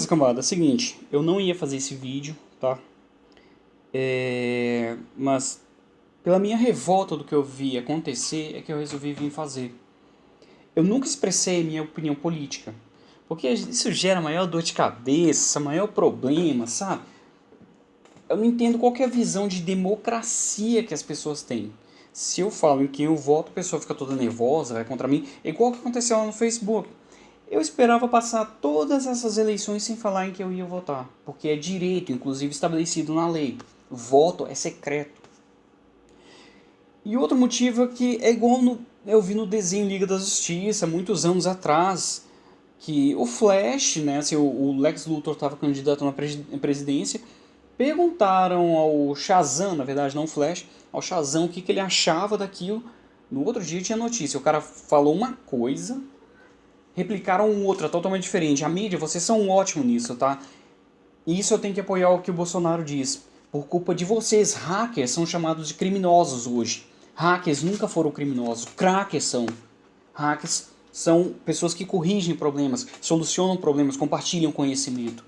Beleza, cambada, seguinte, eu não ia fazer esse vídeo, tá? É... Mas pela minha revolta do que eu vi acontecer é que eu resolvi vir fazer. Eu nunca expressei minha opinião política, porque isso gera maior dor de cabeça, maior problema, sabe? Eu não entendo qual é a visão de democracia que as pessoas têm. Se eu falo em quem eu voto, a pessoa fica toda nervosa, vai contra mim, é igual o que aconteceu lá no Facebook. Eu esperava passar todas essas eleições sem falar em que eu ia votar, porque é direito, inclusive estabelecido na lei. Voto é secreto. E outro motivo é que é igual no, eu vi no desenho Liga da Justiça, muitos anos atrás, que o Flash, né, assim, o, Lex Luthor estava candidato na presidência, perguntaram ao Shazam, na verdade não Flash, ao Shazam o que, que ele achava daquilo. No outro dia tinha notícia, o cara falou uma coisa, replicaram outra totalmente diferente. A mídia, vocês são ótimos nisso, tá? E isso eu tenho que apoiar o que o Bolsonaro diz. Por culpa de vocês, hackers são chamados de criminosos hoje. Hackers nunca foram criminosos, crackers são. Hackers são pessoas que corrigem problemas, solucionam problemas, compartilham conhecimento.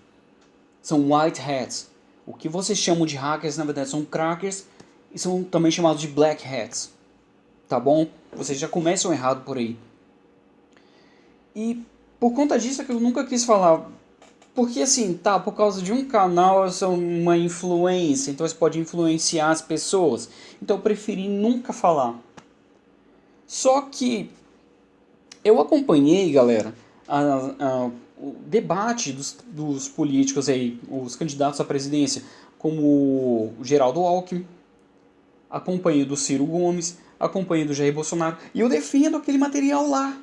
São white hats. O que vocês chamam de hackers, na verdade, são crackers e são também chamados de black hats. Tá bom? Vocês já começam errado por aí. E por conta disso é que eu nunca quis falar. Porque assim, tá, por causa de um canal eu sou uma influência, então você pode influenciar as pessoas. Então eu preferi nunca falar. Só que eu acompanhei, galera, a, a, o debate dos, dos políticos aí, os candidatos à presidência, como o Geraldo Alckmin, acompanhei do Ciro Gomes, acompanhei do Jair Bolsonaro, e eu defendo aquele material lá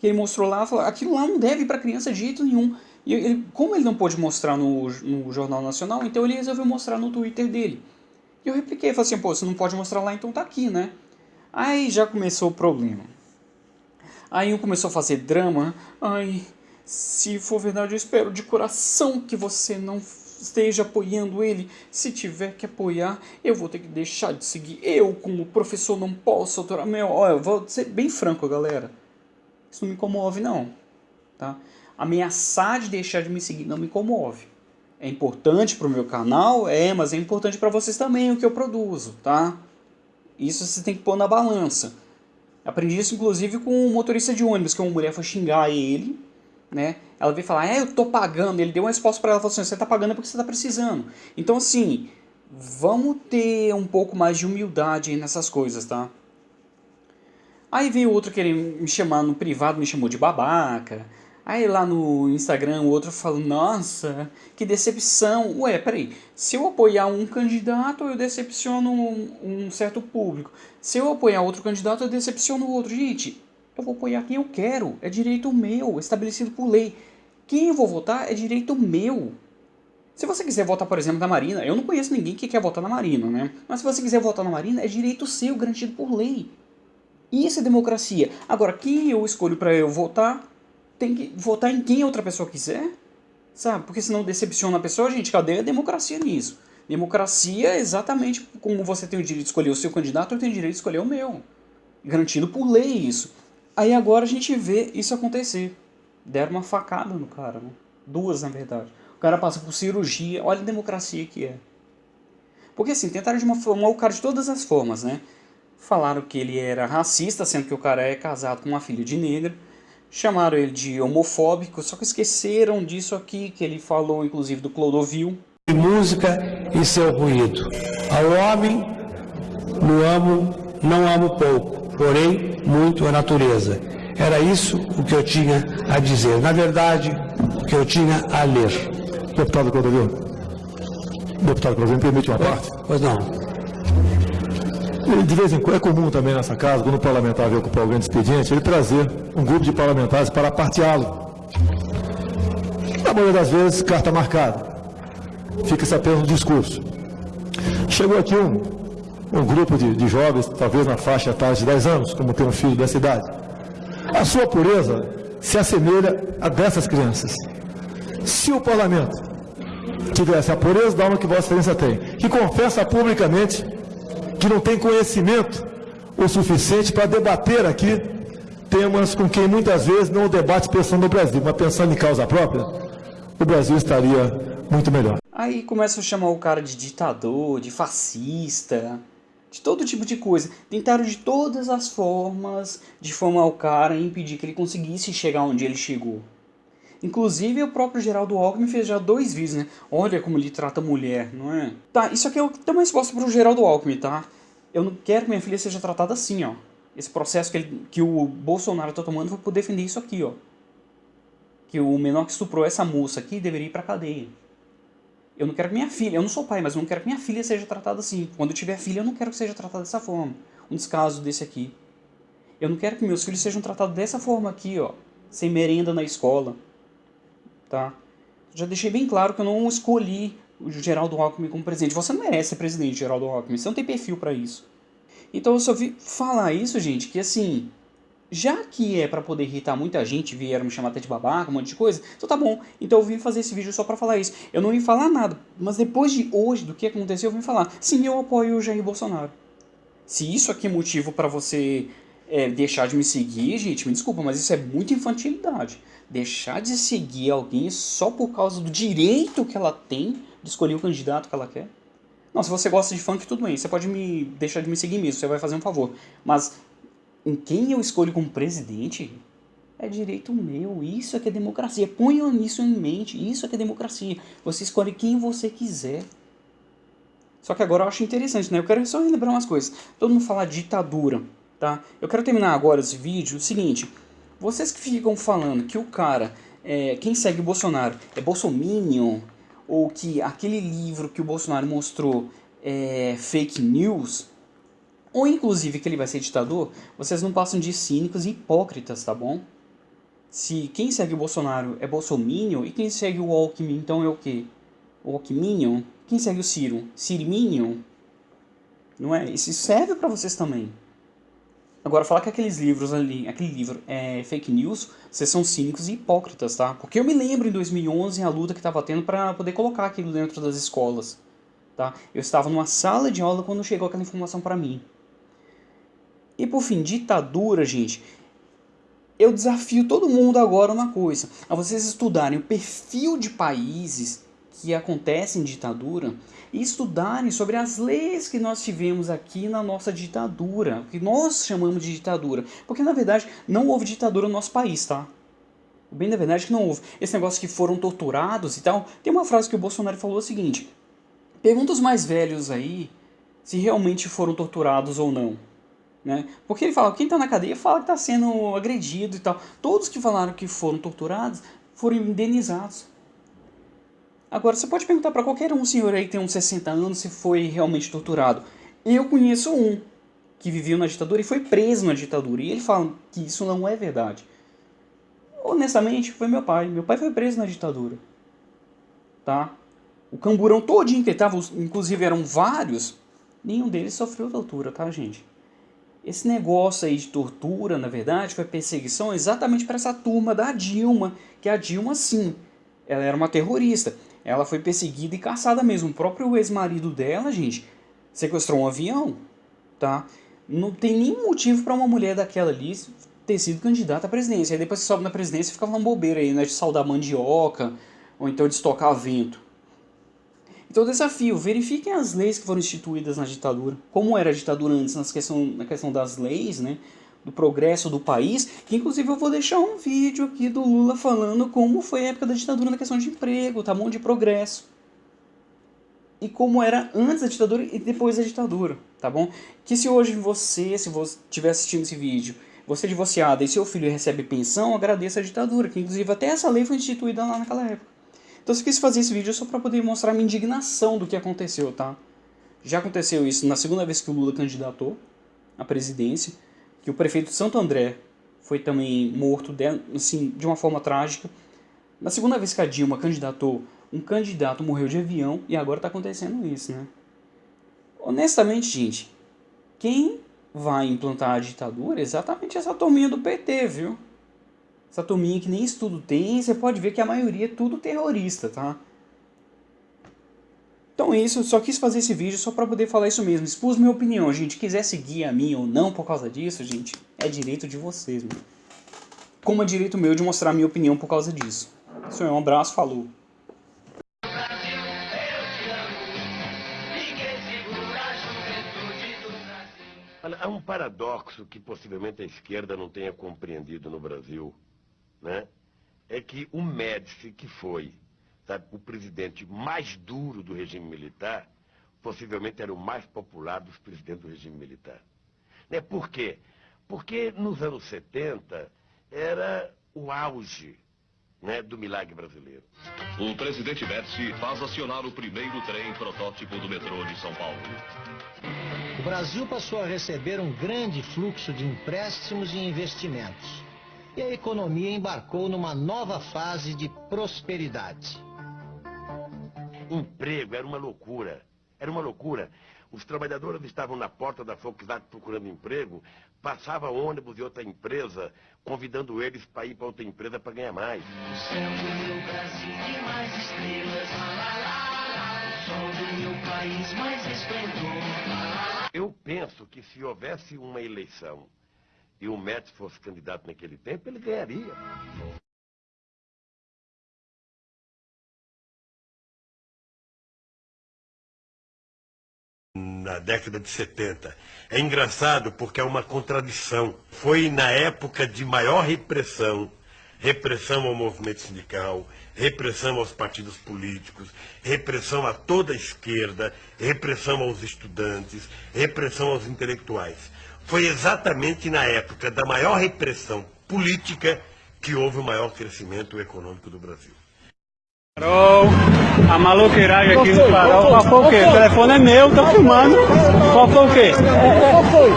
que ele mostrou lá, falou, aquilo lá não deve para criança de jeito nenhum. E ele, como ele não pôde mostrar no, no Jornal Nacional, então ele resolveu mostrar no Twitter dele. E eu repliquei, falei assim, pô, você não pode mostrar lá, então tá aqui, né? Aí já começou o problema. Aí um começou a fazer drama. Ai, se for verdade, eu espero de coração que você não esteja apoiando ele. Se tiver que apoiar, eu vou ter que deixar de seguir. Eu, como professor, não posso autorar. Meu, olha, eu vou ser bem franco, galera. Isso não me comove, não. Tá? Ameaçar de deixar de me seguir não me comove. É importante para o meu canal? É, mas é importante para vocês também o que eu produzo, tá? Isso você tem que pôr na balança. Aprendi isso, inclusive, com um motorista de ônibus, que uma mulher foi xingar ele, né? Ela veio falar, é, eu tô pagando. Ele deu uma resposta para ela, falou assim, você tá pagando porque você tá precisando. Então, assim, vamos ter um pouco mais de humildade nessas coisas, tá? Aí veio outro querendo me chamar no privado, me chamou de babaca. Aí lá no Instagram o outro falou, nossa, que decepção. Ué, peraí, se eu apoiar um candidato, eu decepciono um, um certo público. Se eu apoiar outro candidato, eu decepciono o outro. Gente, eu vou apoiar quem eu quero, é direito meu, estabelecido por lei. Quem eu vou votar é direito meu. Se você quiser votar, por exemplo, na Marina, eu não conheço ninguém que quer votar na Marina, né? Mas se você quiser votar na Marina, é direito seu, garantido por lei. Isso é democracia. Agora, quem eu escolho para eu votar, tem que votar em quem outra pessoa quiser, sabe? Porque senão decepciona a pessoa, gente, cadê a democracia nisso? Democracia é exatamente como você tem o direito de escolher o seu candidato, eu tenho o direito de escolher o meu. Garantido por lei isso. Aí agora a gente vê isso acontecer. Deram uma facada no cara, né? Duas, na verdade. O cara passa por cirurgia, olha a democracia que é. Porque assim, tentaram de uma forma o cara de todas as formas, né? Falaram que ele era racista, sendo que o cara é casado com uma filha de negra. Chamaram ele de homofóbico, só que esqueceram disso aqui, que ele falou inclusive do Clodovil. Música e seu ruído. Ao homem, no amo, não amo pouco, porém muito a natureza. Era isso o que eu tinha a dizer. Na verdade, o que eu tinha a ler. Deputado Clodovil. Deputado Clodovil, me permite uma parte? Pois não. De vez em quando, é comum também nessa casa, quando o parlamentar vem ocupar algum expediente, ele trazer um grupo de parlamentares para parteá-lo. Na maioria das vezes, carta marcada. Fica-se apenas no discurso. Chegou aqui um, um grupo de, de jovens, talvez na faixa etária de 10 anos, como tem um filho dessa idade. A sua pureza se assemelha a dessas crianças. Se o parlamento tivesse a pureza da alma que Vossa Excelência tem, que confessa publicamente que não tem conhecimento o suficiente para debater aqui temas com quem muitas vezes não debate pensando no Brasil, mas pensando em causa própria, o Brasil estaria muito melhor. Aí começa a chamar o cara de ditador, de fascista, de todo tipo de coisa. Tentaram de todas as formas difamar o cara e impedir que ele conseguisse chegar onde ele chegou. Inclusive o próprio Geraldo Alckmin fez já dois vídeos, né? Olha como ele trata a mulher, não é? Tá, isso aqui é o que tem uma resposta pro Geraldo Alckmin, tá? Eu não quero que minha filha seja tratada assim, ó. Esse processo que, ele, que o Bolsonaro tá tomando foi por defender isso aqui, ó. Que o menor que estuprou essa moça aqui deveria ir pra cadeia. Eu não quero que minha filha, eu não sou pai, mas eu não quero que minha filha seja tratada assim. Quando eu tiver filha, eu não quero que seja tratada dessa forma. Um descaso desse aqui. Eu não quero que meus filhos sejam tratados dessa forma aqui, ó. Sem merenda na escola tá? Já deixei bem claro que eu não escolhi o Geraldo Alckmin como presidente. Você não merece ser presidente, Geraldo Alckmin. Você não tem perfil para isso. Então eu só vi falar isso, gente, que assim, já que é para poder irritar muita gente, vieram me chamar até de babaca, um monte de coisa, então tá bom. Então eu vim fazer esse vídeo só para falar isso. Eu não vim falar nada, mas depois de hoje, do que aconteceu, eu vim falar, sim, eu apoio o Jair Bolsonaro. Se isso aqui é motivo para você é, deixar de me seguir, gente, me desculpa, mas isso é muita infantilidade. Deixar de seguir alguém só por causa do direito que ela tem de escolher o candidato que ela quer. Não, se você gosta de funk, tudo bem, você pode me deixar de me seguir mesmo, você vai fazer um favor. Mas em quem eu escolho como presidente, é direito meu. Isso é que é democracia. Ponham isso em mente. Isso é que é democracia. Você escolhe quem você quiser. Só que agora eu acho interessante, né? Eu quero só relembrar umas coisas. Todo mundo fala ditadura tá? Eu quero terminar agora esse vídeo o seguinte, vocês que ficam falando que o cara, é, quem segue o Bolsonaro é bolsominion, ou que aquele livro que o Bolsonaro mostrou é fake news, ou inclusive que ele vai ser ditador, vocês não passam de cínicos e hipócritas, tá bom? Se quem segue o Bolsonaro é bolsominion, e quem segue o Alckmin então é o quê? O Alckminion? Quem segue o Ciro? Ciriminion? Não é? Isso serve para vocês também. Agora, falar que aqueles livros ali, aquele livro é fake news, vocês são cínicos e hipócritas, tá? Porque eu me lembro em 2011 a luta que estava tendo para poder colocar aquilo dentro das escolas, tá? Eu estava numa sala de aula quando chegou aquela informação para mim. E por fim, ditadura, gente. Eu desafio todo mundo agora uma coisa, a vocês estudarem o perfil de países que acontecem em ditadura e estudarem sobre as leis que nós tivemos aqui na nossa ditadura, que nós chamamos de ditadura, porque na verdade não houve ditadura no nosso país, tá? Bem da verdade é que não houve. Esse negócio que foram torturados e tal, tem uma frase que o Bolsonaro falou o seguinte, pergunta os mais velhos aí se realmente foram torturados ou não. Né? Porque ele fala, quem está na cadeia fala que está sendo agredido e tal. Todos que falaram que foram torturados foram indenizados. Agora, você pode perguntar para qualquer um senhor aí que tem uns 60 anos se foi realmente torturado. Eu conheço um que viveu na ditadura e foi preso na ditadura. E ele fala que isso não é verdade. Honestamente, foi meu pai. Meu pai foi preso na ditadura. Tá? O camburão todinho que ele tava, inclusive eram vários, nenhum deles sofreu tortura, tá, gente? Esse negócio aí de tortura, na verdade, foi perseguição exatamente para essa turma da Dilma, que a Dilma, sim, ela era uma terrorista. Ela foi perseguida e caçada mesmo. O próprio ex-marido dela, gente, sequestrou um avião, tá? Não tem nenhum motivo para uma mulher daquela ali ter sido candidata à presidência. Aí depois que sobe na presidência fica falando bobeira aí, né? De saudar mandioca, ou então de estocar vento. Então desafio, verifiquem as leis que foram instituídas na ditadura. Como era a ditadura antes na questão, na questão das leis, né? Do progresso do país, que inclusive eu vou deixar um vídeo aqui do Lula falando como foi a época da ditadura na questão de emprego, tá bom? De progresso. E como era antes da ditadura e depois da ditadura, tá bom? Que se hoje você, se você estiver assistindo esse vídeo, você é divorciada e seu filho recebe pensão, agradeça a ditadura, que inclusive até essa lei foi instituída lá naquela época. Então eu quis fazer esse vídeo só para poder mostrar a minha indignação do que aconteceu, tá? Já aconteceu isso na segunda vez que o Lula candidatou à presidência, que o prefeito de Santo André foi também morto de, assim, de uma forma trágica. Na segunda vez que a Dilma candidatou, um candidato morreu de avião e agora está acontecendo isso, né? Honestamente, gente, quem vai implantar a ditadura é exatamente essa turminha do PT, viu? Essa turminha que nem estudo tem, você pode ver que a maioria é tudo terrorista, tá? Então é isso, só quis fazer esse vídeo só pra poder falar isso mesmo. Expus minha opinião, gente. Quiser seguir a minha ou não por causa disso, gente, é direito de vocês, mano. Como é direito meu de mostrar minha opinião por causa disso. Isso é um abraço, falou. Há um paradoxo que possivelmente a esquerda não tenha compreendido no Brasil, né? É que o Médici, que foi sabe, o presidente mais duro do regime militar, possivelmente era o mais popular dos presidentes do regime militar. Né? Por quê? Porque nos anos 70 era o auge né, do milagre brasileiro. O presidente Médici faz acionar o primeiro trem protótipo do metrô de São Paulo. O Brasil passou a receber um grande fluxo de empréstimos e investimentos. E a economia embarcou numa nova fase de prosperidade. Emprego era uma loucura. Era uma loucura. Os trabalhadores estavam na porta da Volkswagen procurando emprego, passava ônibus de outra empresa, convidando eles para ir para outra empresa para ganhar mais. O céu do meu Brasil mais estrelas, lá, lá, lá. O sol do meu país mais esplendor. Eu penso que se houvesse uma eleição e o Médici fosse candidato naquele tempo, ele ganharia. Na década de 70. É engraçado porque é uma contradição. Foi na época de maior repressão, repressão ao movimento sindical, repressão aos partidos políticos, repressão a toda a esquerda, repressão aos estudantes, repressão aos intelectuais. Foi exatamente na época da maior repressão política que houve o maior crescimento econômico do Brasil. Farol, a maluqueiragem aqui no farol. Qual foi o quê? O telefone é meu, tô filmando. Qual foi o quê?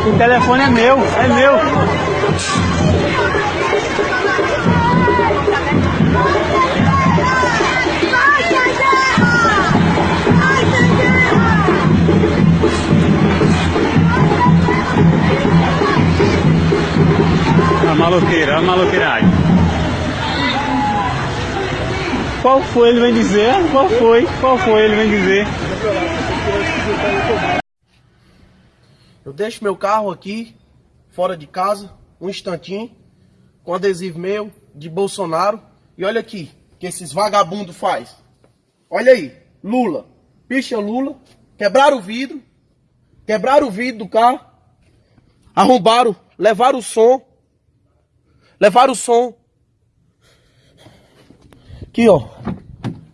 O telefone é meu, é meu. A maloqueira, a maloqueiragem. Qual foi ele vem dizer? Qual foi? Qual foi ele vem dizer? Eu deixo meu carro aqui, fora de casa, um instantinho, com adesivo meu, de Bolsonaro. E olha aqui, que esses vagabundos faz. Olha aí, Lula. Picha Lula, quebraram o vidro, quebraram o vidro do carro, arrombaram, levaram o som, levaram o som. Aqui, ó,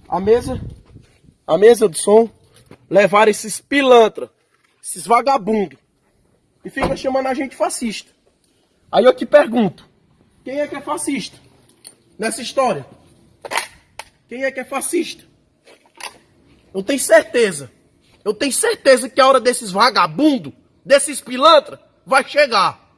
a mesa, a mesa de som, levaram esses pilantra, esses vagabundos, e fica chamando a gente fascista. Aí eu te pergunto, quem é que é fascista nessa história? Quem é que é fascista? Eu tenho certeza, eu tenho certeza que a hora desses vagabundos, desses pilantra, vai chegar.